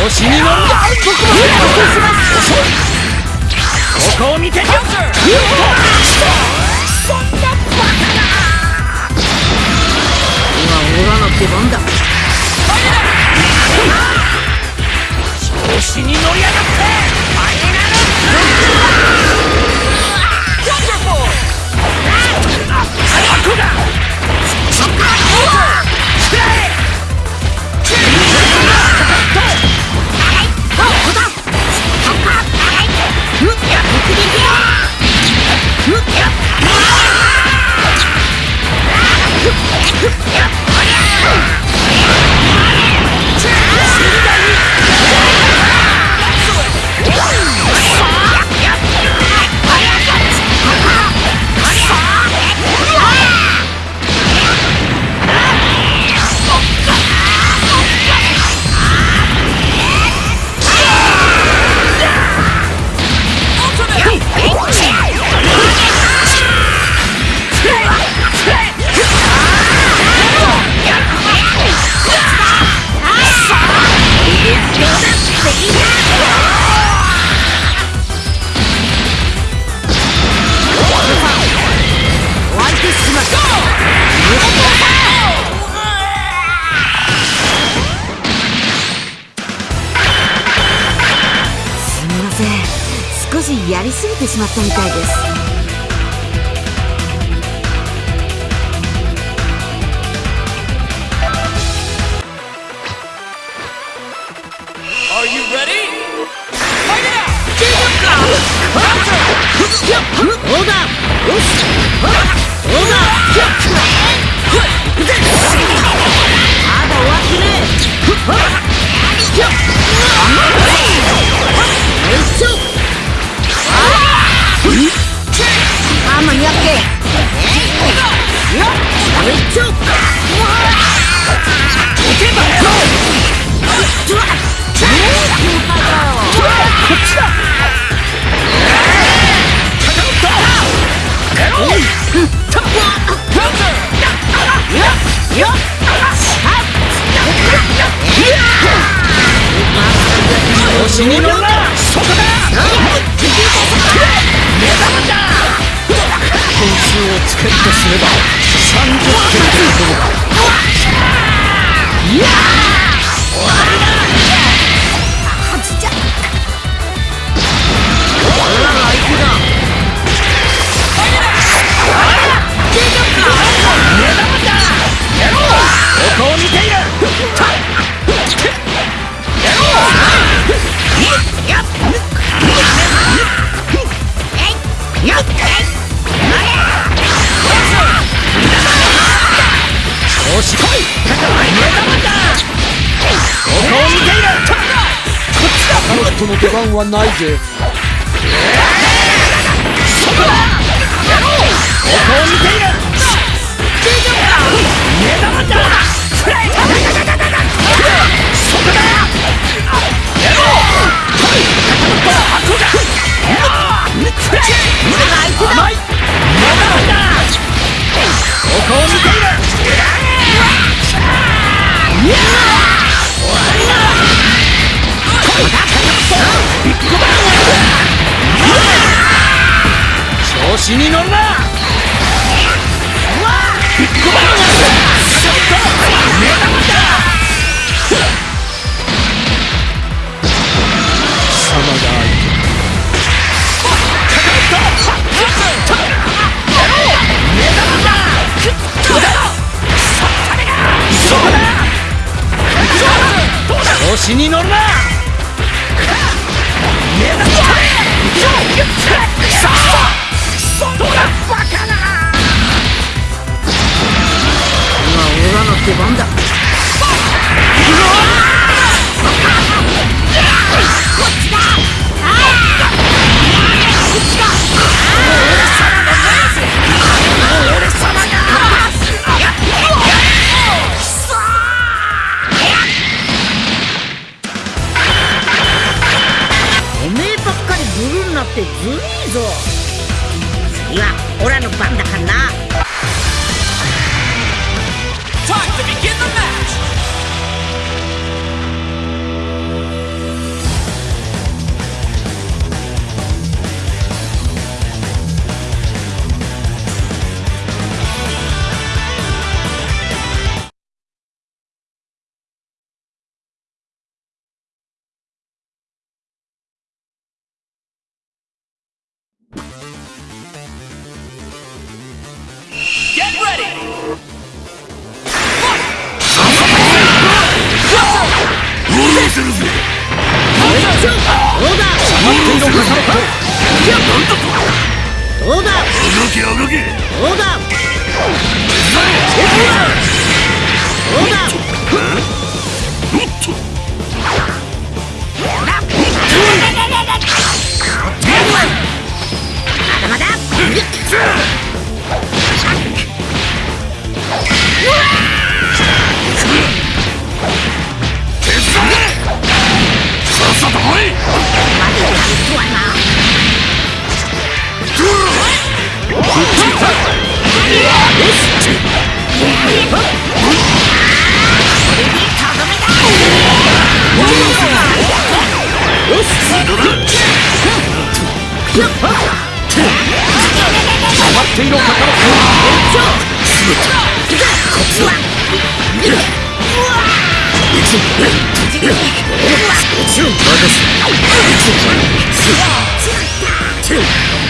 調子に乗るんだ僕も遅いここを見てそんなバカな今オラの出番だ調子に乗りやがってファイナまったみたいです。調子に乗るなそこだ。目玉だ。点数をつけるとすれば30点。でいうことかッの出番はないぜそこだここを見ている目玉だそこだやろうはい箱だ調子に乗るな調子に乗どうだ？動け動け。どうだ？どうだ？まだまだ。さっさと来いま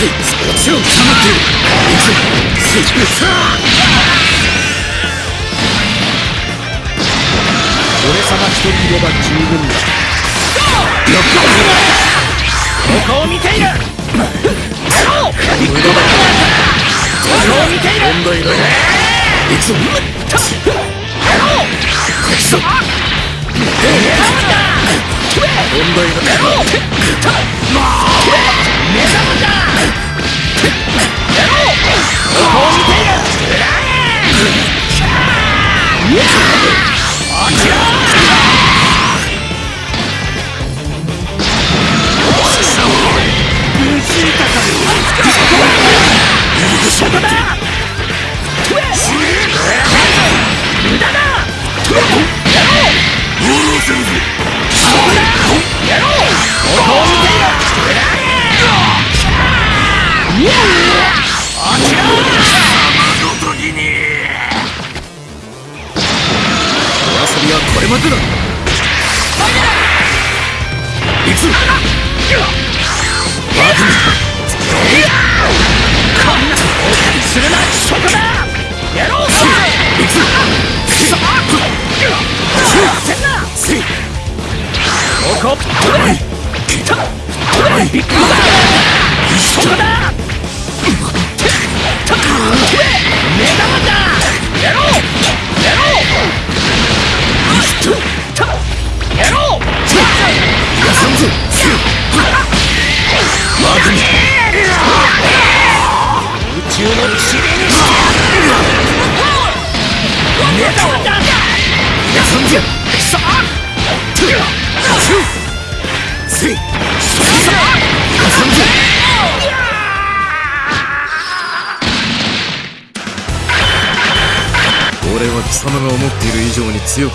俺様一人いれば十分だここを見ているやろうビッグバンここを見ている問題ない行くぞやろうこいつだ問題ないやろう目玉だ遊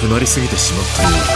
くなりすぎてしまったようだ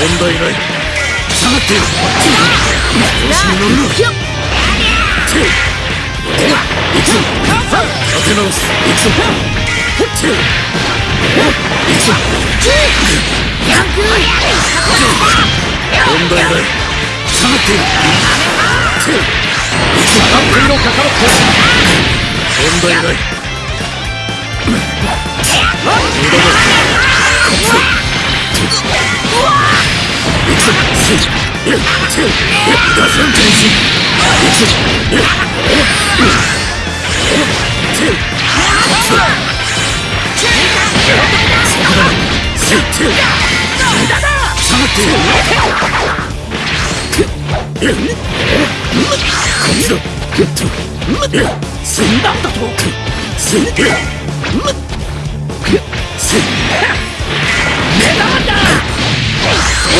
題ない下がってよ調子に乗るなひょっ行くぞ立て直す行くぞ行くぞ問題ない下がってよ行くぞかかろ問題ない死んだんだと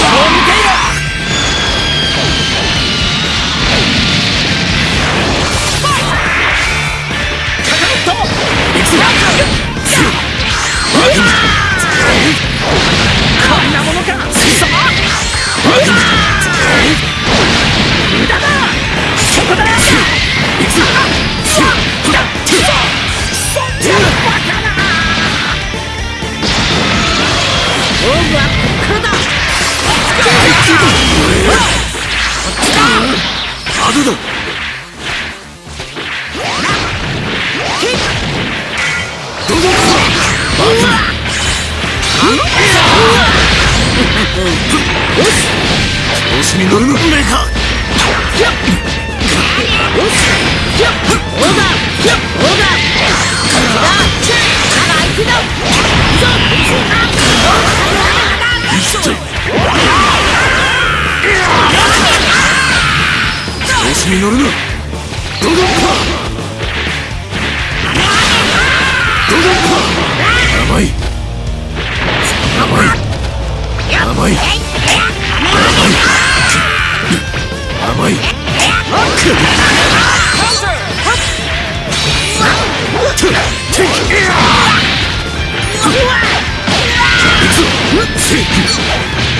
こ炼狱手段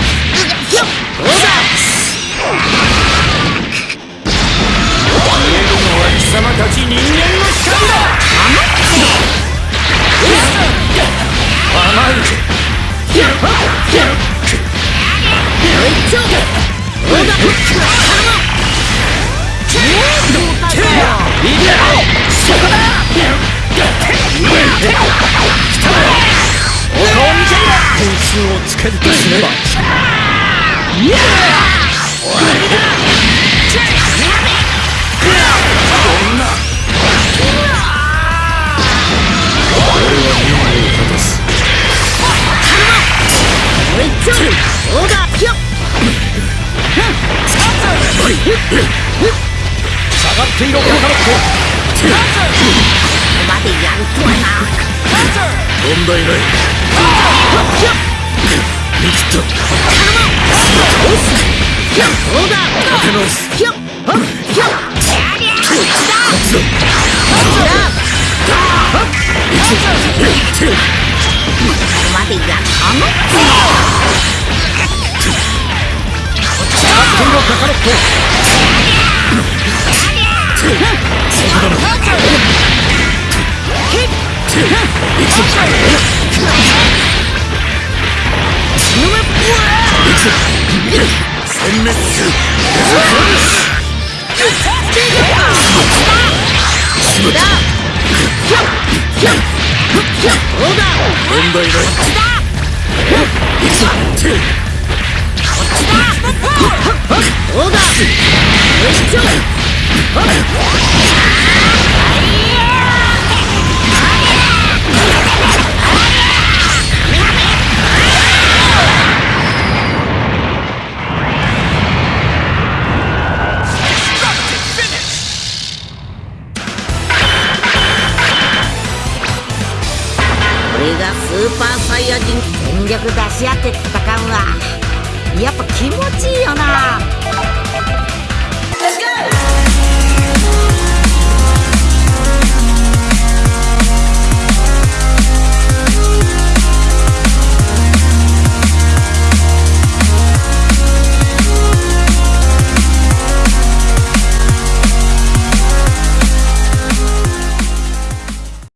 立て直すひょっほっひょっ勝つぞまでやるあの下がっていろ滅する問題ないオーダー人全力出し合って戦うわ。やっぱ気持ちいいよな。